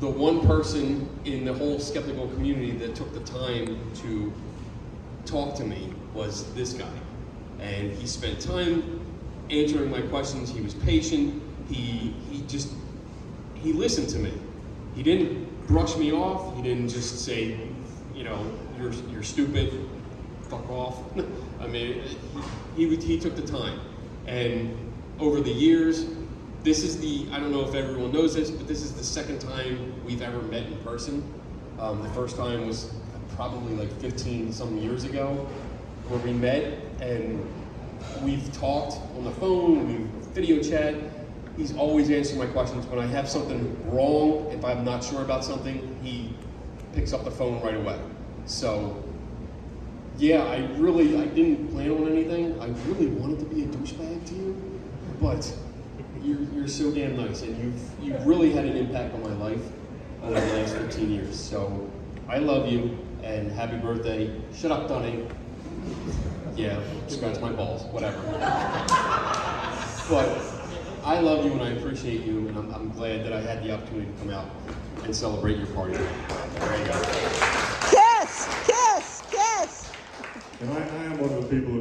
the one person in the whole skeptical community that took the time to talk to me was this guy. And he spent time answering my questions. He was patient. He, he just, he listened to me. He didn't brush me off. He didn't just say, you know, you're, you're stupid, fuck off. I mean, he, he, he took the time. And over the years, this is the, I don't know if everyone knows this, but this is the second time we've ever met in person. Um, the first time was probably like 15 some years ago where we met and we've talked on the phone, we've video chat. He's always answering my questions. When I have something wrong, if I'm not sure about something, he picks up the phone right away. So, yeah, I really, I didn't plan on anything. I really wanted to be a douchebag to you, but you're, you're so damn nice, and you've, you've really had an impact on my life over the last 15 years. So, I love you, and happy birthday. Shut up, Dunning. Yeah, scratch my balls, whatever. But I love you and I appreciate you, and I'm, I'm glad that I had the opportunity to come out and celebrate your party. There you go. Kiss, kiss, kiss. And I, I am one of the people who